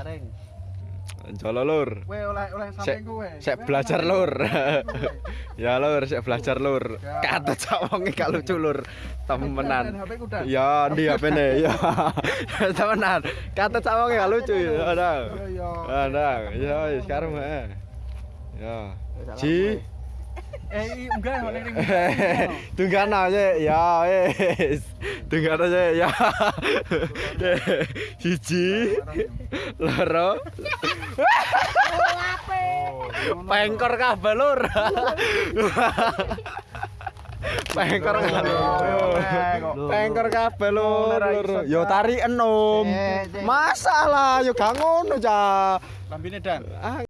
areng. Jolo lur. Kowe oleh oleh samping kowe. Sek belajar lur. ya lur, sek belajar lur. Kata cak wonge gak lucu lur. Temenan. Ya, ndi HP-ne? Ya. Temenan. Kata cak wonge gak lucu. Ada. Ada. Ya, sekarang heeh. Ya. Ji. Eh enggak oleh ring. Tunggan aja ya wis. Tunggan aja ya. Siji, loro, pengkor kabeh lur. Pengkor kabeh. Pengkor kabeh lur. Yo tarik enom. Eh, eh. Masalah yo gak ngono, Cak. Lambine dan. Ah,